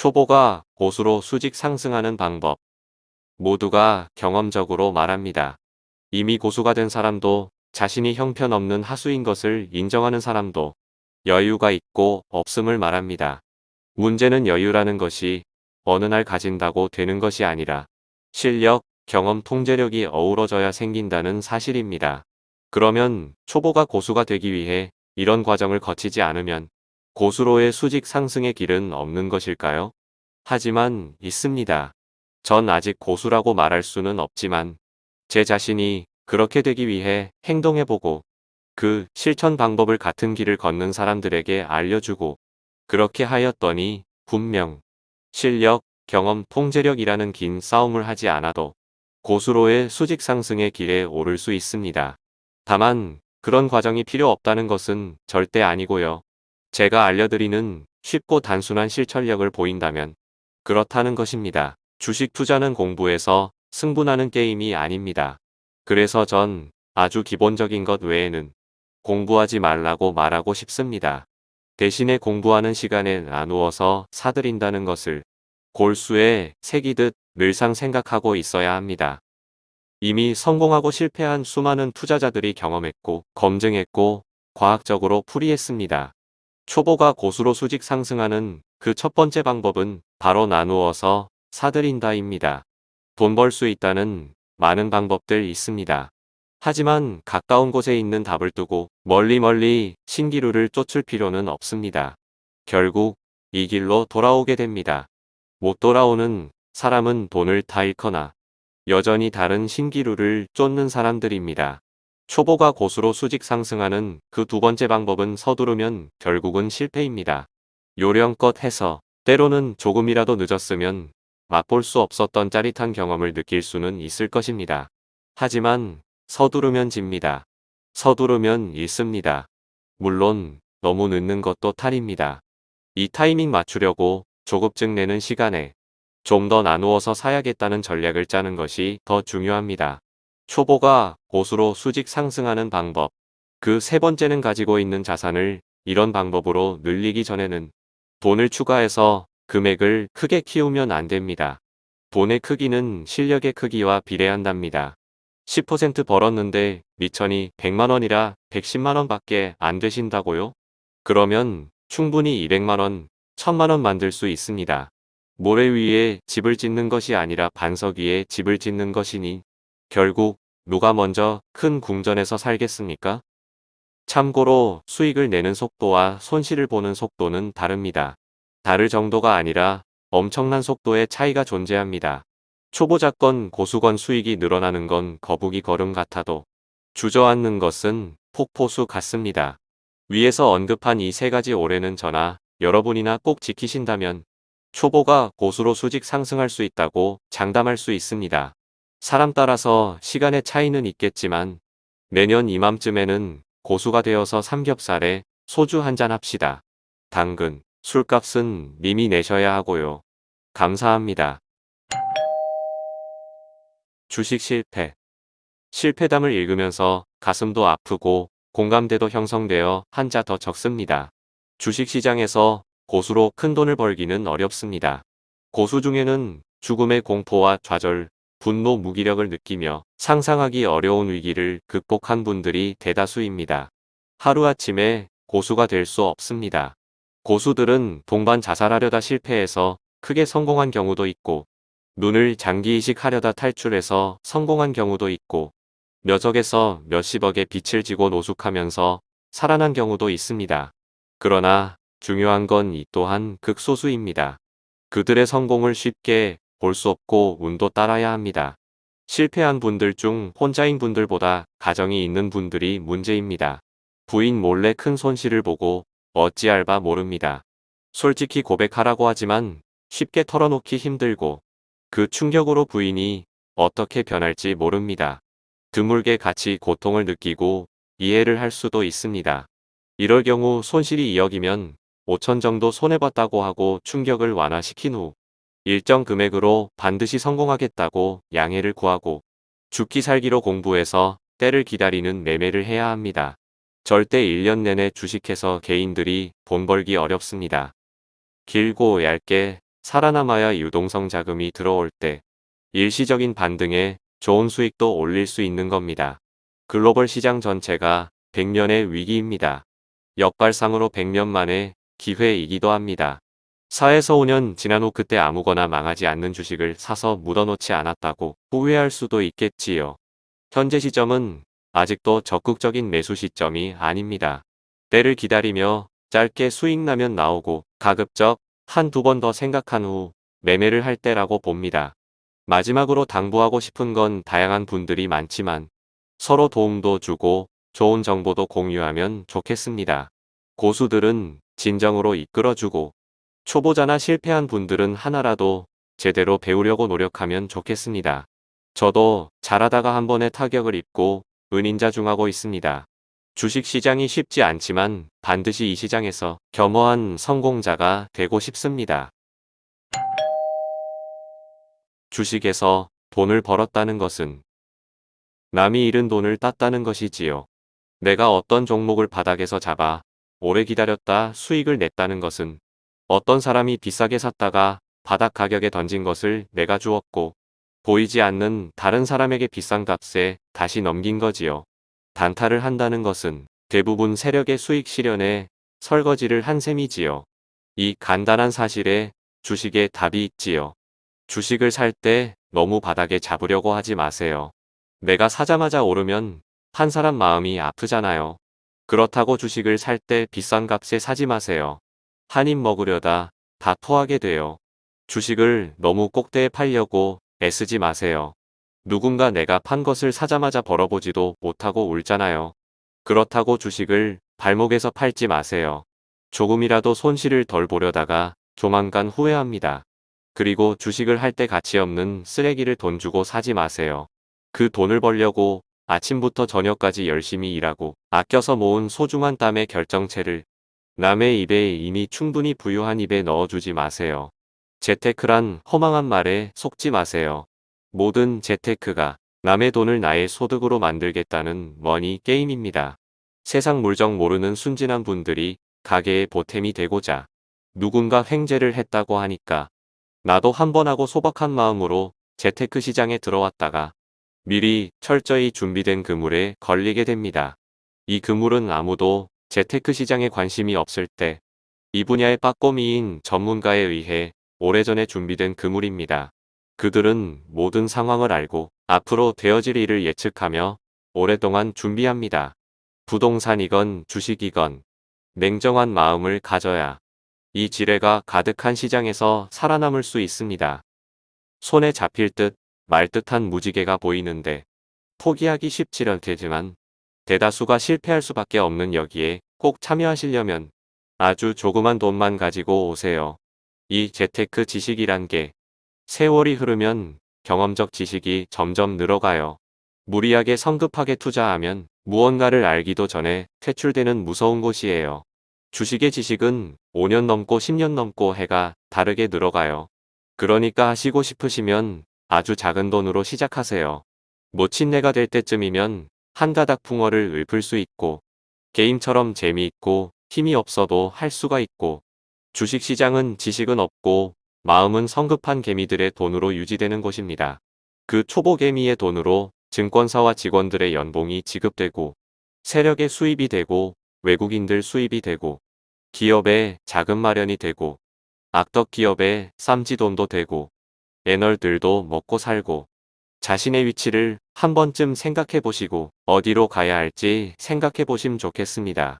초보가 고수로 수직 상승하는 방법. 모두가 경험적으로 말합니다. 이미 고수가 된 사람도 자신이 형편없는 하수인 것을 인정하는 사람도 여유가 있고 없음을 말합니다. 문제는 여유라는 것이 어느 날 가진다고 되는 것이 아니라 실력, 경험, 통제력이 어우러져야 생긴다는 사실입니다. 그러면 초보가 고수가 되기 위해 이런 과정을 거치지 않으면 고수로의 수직 상승의 길은 없는 것일까요? 하지만 있습니다. 전 아직 고수라고 말할 수는 없지만 제 자신이 그렇게 되기 위해 행동해보고 그 실천 방법을 같은 길을 걷는 사람들에게 알려주고 그렇게 하였더니 분명 실력, 경험, 통제력이라는 긴 싸움을 하지 않아도 고수로의 수직 상승의 길에 오를 수 있습니다. 다만 그런 과정이 필요 없다는 것은 절대 아니고요. 제가 알려드리는 쉽고 단순한 실천력을 보인다면 그렇다는 것입니다. 주식 투자는 공부에서 승분하는 게임이 아닙니다. 그래서 전 아주 기본적인 것 외에는 공부하지 말라고 말하고 싶습니다. 대신에 공부하는 시간에 나누어서 사들인다는 것을 골수에 새기듯 늘상 생각하고 있어야 합니다. 이미 성공하고 실패한 수많은 투자자들이 경험했고 검증했고 과학적으로 풀이했습니다. 초보가 고수로 수직 상승하는 그 첫 번째 방법은 바로 나누어서 사들인다입니다. 돈 벌 수 있다는 많은 방법들 있습니다. 하지만 가까운 곳에 있는 답을 두고 멀리 멀리 신기루를 쫓을 필요는 없습니다. 결국 이 길로 돌아오게 됩니다. 못 돌아오는 사람은 돈을 다 잃거나 여전히 다른 신기루를 쫓는 사람들입니다. 초보가 고수로 수직 상승하는 그 두 번째 방법은 서두르면 결국은 실패입니다. 요령껏 해서 때로는 조금이라도 늦었으면 맛볼 수 없었던 짜릿한 경험을 느낄 수는 있을 것입니다. 하지만 서두르면 집니다. 서두르면 잃습니다. 물론 너무 늦는 것도 탈입니다. 이 타이밍 맞추려고 조급증 내는 시간에 좀 더 나누어서 사야겠다는 전략을 짜는 것이 더 중요합니다. 초보가 고수로 수직 상승하는 방법. 그 세 번째는 가지고 있는 자산을 이런 방법으로 늘리기 전에는 돈을 추가해서 금액을 크게 키우면 안 됩니다. 돈의 크기는 실력의 크기와 비례한답니다. 10% 벌었는데 미천이 100만원이라 110만원 밖에 안 되신다고요? 그러면 충분히 200만원, 1000만원 만들 수 있습니다. 모래 위에 집을 짓는 것이 아니라 반석 위에 집을 짓는 것이니 결국 누가 먼저 큰 궁전에서 살겠습니까? 참고로 수익을 내는 속도와 손실을 보는 속도는 다릅니다. 다를 정도가 아니라 엄청난 속도의 차이가 존재합니다. 초보자건 고수건 수익이 늘어나는 건 거북이 걸음 같아도 주저앉는 것은 폭포수 같습니다. 위에서 언급한 이 세 가지 올해는 저나 여러분이나 꼭 지키신다면 초보가 고수로 수직 상승할 수 있다고 장담할 수 있습니다. 사람 따라서 시간의 차이는 있겠지만 내년 이맘쯤에는 고수가 되어서 삼겹살에 소주 한잔 합시다. 당근, 술값은 님이 내셔야 하고요. 감사합니다. 주식 실패 실패담을 읽으면서 가슴도 아프고 공감대도 형성되어 한자 더 적습니다. 주식시장에서 고수로 큰 돈을 벌기는 어렵습니다. 고수 중에는 죽음의 공포와 좌절, 분노 무기력을 느끼며 상상하기 어려운 위기를 극복한 분들이 대다수입니다. 하루아침에 고수가 될 수 없습니다. 고수들은 동반 자살하려다 실패해서 크게 성공한 경우도 있고 눈을 장기 이식하려다 탈출해서 성공한 경우도 있고 몇억에서 몇십억의 빚을 지고 노숙하면서 살아난 경우도 있습니다. 그러나 중요한 건 이 또한 극소수입니다. 그들의 성공을 쉽게 볼 수 없고 운도 따라야 합니다. 실패한 분들 중 혼자인 분들보다 가정이 있는 분들이 문제입니다. 부인 몰래 큰 손실을 보고 어찌알바 모릅니다. 솔직히 고백하라고 하지만 쉽게 털어놓기 힘들고 그 충격으로 부인이 어떻게 변할지 모릅니다. 드물게 같이 고통을 느끼고 이해를 할 수도 있습니다. 이럴 경우 손실이 2억이면 5천 정도 손해봤다고 하고 충격을 완화시킨 후 일정 금액으로 반드시 성공하겠다고 양해를 구하고 죽기 살기로 공부해서 때를 기다리는 매매를 해야 합니다. 절대 1년 내내 주식해서 개인들이 돈 벌기 어렵습니다. 길고 얇게 살아남아야 유동성 자금이 들어올 때 일시적인 반등에 좋은 수익도 올릴 수 있는 겁니다. 글로벌 시장 전체가 100년의 위기입니다. 역발상으로 100년 만에 기회이기도 합니다. 4에서 5년 지난 후 그때 아무거나 망하지 않는 주식을 사서 묻어놓지 않았다고 후회할 수도 있겠지요. 현재 시점은 아직도 적극적인 매수 시점이 아닙니다. 때를 기다리며 짧게 수익 나면 나오고 가급적 한두 번 더 생각한 후 매매를 할 때라고 봅니다. 마지막으로 당부하고 싶은 건 다양한 분들이 많지만 서로 도움도 주고 좋은 정보도 공유하면 좋겠습니다. 고수들은 진정으로 이끌어주고 초보자나 실패한 분들은 하나라도 제대로 배우려고 노력하면 좋겠습니다. 저도 잘하다가 한 번에 타격을 입고 은인자중하고 있습니다. 주식시장이 쉽지 않지만 반드시 이 시장에서 겸허한 성공자가 되고 싶습니다. 주식에서 돈을 벌었다는 것은 남이 잃은 돈을 땄다는 것이지요. 내가 어떤 종목을 바닥에서 잡아 오래 기다렸다 수익을 냈다는 것은 어떤 사람이 비싸게 샀다가 바닥 가격에 던진 것을 내가 주었고 보이지 않는 다른 사람에게 비싼 값에 다시 넘긴 거지요. 단타를 한다는 것은 대부분 세력의 수익 실현에 설거지를 한 셈이지요. 이 간단한 사실에 주식에 답이 있지요. 주식을 살 때 너무 바닥에 잡으려고 하지 마세요. 내가 사자마자 오르면 한 사람 마음이 아프잖아요. 그렇다고 주식을 살 때 비싼 값에 사지 마세요. 한 입 먹으려다 다 토하게 돼요. 주식을 너무 꼭대에 팔려고 애쓰지 마세요. 누군가 내가 판 것을 사자마자 벌어보지도 못하고 울잖아요. 그렇다고 주식을 발목에서 팔지 마세요. 조금이라도 손실을 덜 보려다가 조만간 후회합니다. 그리고 주식을 할 때 가치 없는 쓰레기를 돈 주고 사지 마세요. 그 돈을 벌려고 아침부터 저녁까지 열심히 일하고 아껴서 모은 소중한 땀의 결정체를 남의 입에 이미 충분히 부유한 입에 넣어주지 마세요. 재테크란 허망한 말에 속지 마세요. 모든 재테크가 남의 돈을 나의 소득으로 만들겠다는 머니 게임입니다. 세상 물정 모르는 순진한 분들이 가게의 보탬이 되고자 누군가 횡재를 했다고 하니까 나도 한번 하고 소박한 마음으로 재테크 시장에 들어왔다가 미리 철저히 준비된 그물에 걸리게 됩니다. 이 그물은 아무도 재테크 시장에 관심이 없을 때 이 분야의 빠꼬미인 전문가에 의해 오래전에 준비된 그물입니다. 그들은 모든 상황을 알고 앞으로 되어질 일을 예측하며 오랫동안 준비합니다. 부동산이건 주식이건 냉정한 마음을 가져야 이 지뢰가 가득한 시장에서 살아남을 수 있습니다. 손에 잡힐 듯 말 듯한 무지개가 보이는데 포기하기 쉽지 않겠지만 대다수가 실패할 수밖에 없는 여기에 꼭 참여하시려면 아주 조그만 돈만 가지고 오세요. 이 재테크 지식이란 게 세월이 흐르면 경험적 지식이 점점 늘어가요. 무리하게 성급하게 투자하면 무언가를 알기도 전에 퇴출되는 무서운 곳이에요. 주식의 지식은 5년 넘고 10년 넘고 해가 다르게 늘어가요. 그러니까 하시고 싶으시면 아주 작은 돈으로 시작하세요. 모친내가 될 때쯤이면 한 가닥 풍어를 읊을 수 있고 게임처럼 재미있고 힘이 없어도 할 수가 있고 주식시장은 지식은 없고 마음은 성급한 개미들의 돈으로 유지되는 곳입니다. 그 초보 개미의 돈으로 증권사와 직원들의 연봉이 지급되고 세력의 수입이 되고 외국인들 수입이 되고 기업의 자금 마련이 되고 악덕 기업의 쌈지돈도 되고 애널들도 먹고 살고 자신의 위치를 한 번쯤 생각해 보시고 어디로 가야 할지 생각해 보시면 좋겠습니다.